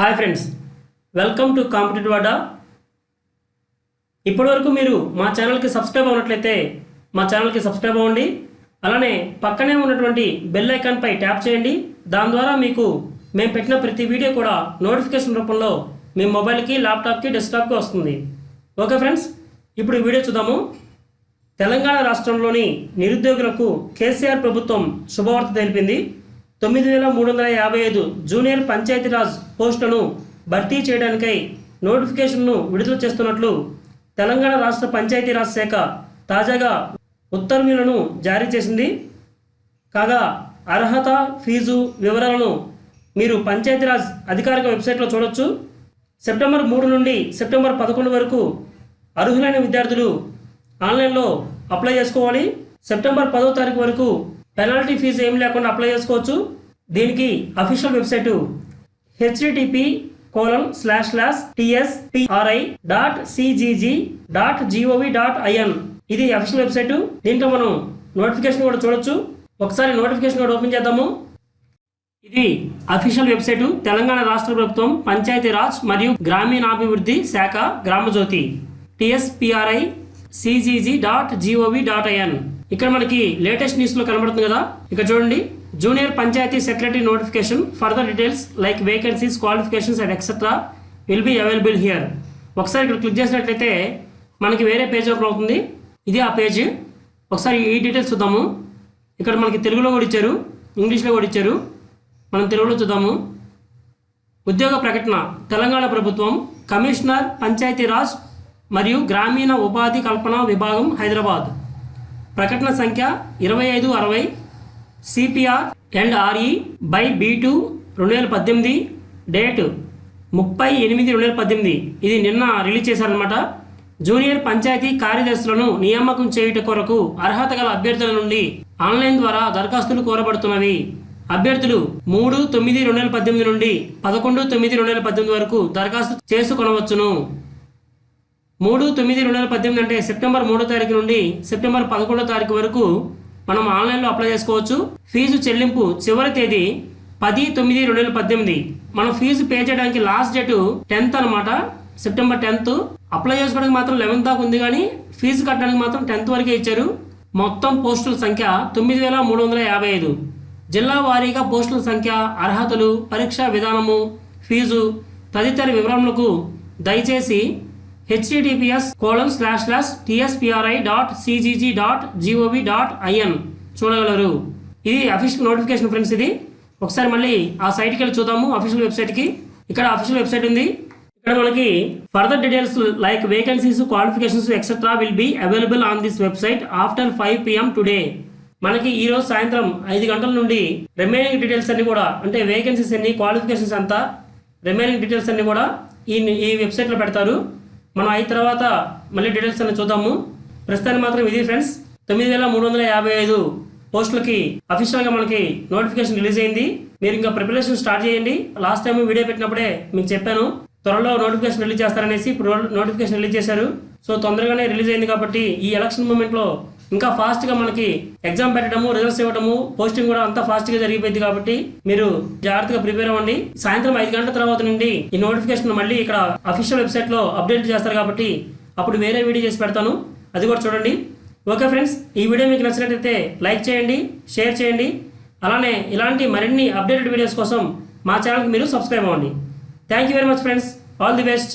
Hi friends welcome to competitive Adda. ఇప్పటివరకు మీరు మా ఛానల్కి సబ్స్క్రైబ్ అవ్వనట్లయితే మా ఛానల్కి సబ్స్క్రైబ్ అవ్వండి. అలానే పక్కనే ఉన్నటువంటి బెల్ ఐకాన్పై ట్యాప్ చేయండి. దాని ద్వారా మీకు మేము పెట్టిన ప్రతి వీడియో కూడా నోటిఫికేషన్ రూపంలో మీ మొబైల్కి ల్యాప్టాప్కి డెస్క్టాప్కి వస్తుంది. ఓకే ఫ్రెండ్స్ ఇప్పుడు వీడియో చూద్దాము. తెలంగాణ రాష్ట్రంలోని నిరుద్యోగులకు కేసీఆర్ ప్రభుత్వం శుభవార్త తెలిపింది. తొమ్మిది వేల మూడు వందల యాభై ఐదు జూనియర్ పంచాయతీరాజ్ పోస్టులను భర్తీ చేయడానికై నోటిఫికేషన్ను విడుదల చేస్తున్నట్లు తెలంగాణ రాష్ట్ర పంచాయతీరాజ్ శాఖ తాజాగా ఉత్తర్వులను జారీ చేసింది. కాగా అర్హత ఫీజు వివరాలను మీరు పంచాయతీరాజ్ అధికారిక వెబ్సైట్లో చూడొచ్చు. సెప్టెంబర్ మూడు నుండి సెప్టెంబర్ పదకొండు వరకు అర్హులైన విద్యార్థులు ఆన్లైన్లో అప్లై చేసుకోవాలి. సెప్టెంబర్ పదో తారీఖు వరకు పెనాల్టీ ఫీజు ఏం లేకుండా అప్లై చేసుకోవచ్చు. దీనికి official website HTTP colon slash slash TSPRI dot CGG dot GOV dot IN ఇది అఫీషియల్ వెబ్సైటు. దీంట్లో మనం నోటిఫికేషన్ కూడా చూడొచ్చు. ఒకసారి నోటిఫికేషన్ కూడా ఓపెన్ చేద్దాము. ఇది అఫీషియల్ వెబ్సైటు. తెలంగాణ రాష్ట్ర ప్రభుత్వం పంచాయతీరాజ్ మరియు గ్రామీణాభివృద్ధి శాఖ Gramajyothi. టిఎస్పిఆర్ఐ CGG dot GOV dot IN ఇక్కడ మనకి లేటెస్ట్ న్యూస్లో కనబడుతుంది కదా? ఇక్కడ చూడండి. Junior panchayat secretary notification further details like vacancies qualifications and etcetera will be available here ఒకసారి ఇక్కడ క్లిక్ చేసినట్లయితే మనకి వేరే పేజ్ ఓపెన్ అవుతుంది. ఇది ఆ పేజ్ ఒకసారి ఈ డీటెయిల్స్ చూద్దాము. ఇక్కడ మనకి తెలుగులో కూడా ఇచ్చారు. ఇంగ్లీష్లో కూడా ఇచ్చారు. మనం తెలుగులో చూద్దాము. ఉద్యోగ ప్రకటన. తెలంగాణ ప్రభుత్వం కమిషనర్ పంచాయతీరాజ్ మరియు గ్రామీణ ఉపాధి కల్పన విభాగం హైదరాబాద్. ప్రకటన సంఖ్య ఇరవై ఐదు అరవై CPR and RE by B two రెండు వేల పద్దెనిమిది డేట్ ముప్పై ఎనిమిది రెండు వేల పద్దెనిమిది. ఇది నిన్న రిలీజ్ చేశారనమాట జూనియర్ పంచాయతీ కార్యదర్శులను నియామకం చేయుట కొరకు అర్హత గల అభ్యర్థుల నుండి ఆన్లైన్ ద్వారా దరఖాస్తులు కోరబడుతున్నవి. అభ్యర్థులు మూడు తొమ్మిది రెండు వేల పద్దెనిమిది నుండి పదకొండు తొమ్మిది రెండు వేల పద్దెనిమిది వరకు దరఖాస్తు చేసుకొనవచ్చును. మూడు తొమ్మిది రెండు వేల పద్దెనిమిది అంటే సెప్టెంబర్ మూడో తారీఖు నుండి సెప్టెంబర్ పదకొండో తారీఖు వరకు మనం ఆన్లైన్లో అప్లై చేసుకోవచ్చు. ఫీజు చెల్లింపు చివరి తేదీ పది తొమ్మిది రెండు వేల పద్దెనిమిది. మనం ఫీజు పే చేయడానికి లాస్ట్ డేట్ టెన్త్ అనమాట సెప్టెంబర్ టెన్త్. అప్లై చేసుకోవడానికి మాత్రం లెవెన్త్ దాకా ఉంది కానీ ఫీజు కట్టడానికి మాత్రం టెన్త్ వరకే ఇచ్చారు. మొత్తం పోస్టుల సంఖ్య తొమ్మిది వేల మూడు వందల యాభై ఐదు. జిల్లా వారీగా పోస్టుల సంఖ్య అర్హతలు పరీక్షా విధానము ఫీజు తదితర వివరములకు దయచేసి HTTPS colon slash slash TSPRI dot CGG dot GOV dot IN చూడగలరు. ఇది అఫీషియల్ నోటిఫికేషన్ ఫ్రెండ్స్ ఇది. ఒకసారి మళ్ళీ ఆ సైట్కి వెళ్ళి చూద్దాము అఫీషియల్ వెబ్సైట్కి ఇక్కడ అఫీషియల్ వెబ్సైట్ ఉంది. ఇక్కడ మనకి further details like vacancies qualifications etcetera will be available on this website after five PM today మనకి ఈ రోజు సాయంత్రం ఐదు గంటల నుండి రిమైనింగ్ డీటెయిల్స్ అన్ని కూడా అంటే వేకెన్సీస్ అన్ని క్వాలిఫికేషన్స్ అంతా రిమైనింగ్ డీటెయిల్స్ అన్ని కూడా ఈ ఈ వెబ్సైట్లో పెడతారు. మనం అయిన తర్వాత మళ్ళీ డీటెయిల్స్ అన్ని చూద్దాము. ప్రస్తుతానికి మాత్రం ఇది ఫ్రెండ్స్ తొమ్మిది వేల మూడు వందల యాభై ఐదు పోస్టులకి అఫీషియల్గా మనకి నోటిఫికేషన్ రిలీజ్ అయింది. మీరు ఇంకా ప్రిపరేషన్ స్టార్ట్ చేయండి. లాస్ట్ టైం వీడియో పెట్టినప్పుడే మీకు చెప్పాను. త్వరలో నోటిఫికేషన్ రిలీజ్ చేస్తారనేసి ఇప్పుడు నోటిఫికేషన్ రిలీజ్ చేశారు. సో తొందరగానే రిలీజ్ అయింది కాబట్టి ఈ ఎలక్షన్ మూమెంట్లో ఇంకా ఫాస్ట్గా మనకి ఎగ్జామ్ పెట్టడము రిజల్ట్స్ ఇవ్వడము పోస్టింగ్ కూడా అంతా ఫాస్ట్గా జరిగిపోయింది కాబట్టి మీరు జాగ్రత్తగా ప్రిపేర్ అవ్వండి. సాయంత్రం ఐదు గంటల తర్వాత నుండి ఈ నోటిఫికేషన్ మళ్ళీ ఇక్కడ అఫీషియల్ వెబ్సైట్లో అప్డేట్ చేస్తారు కాబట్టి అప్పుడు వేరే వీడియో చేసి పెడతాను. అది కూడా చూడండి. ఓకే ఫ్రెండ్స్ ఈ వీడియో మీకు నచ్చినట్లయితే లైక్ చేయండి షేర్ చేయండి. అలానే ఇలాంటి మరిన్ని అప్డేటెడ్ వీడియోస్ కోసం మా ఛానల్కి మీరు సబ్స్క్రైబ్ అవ్వండి. Thank you very much friends all the best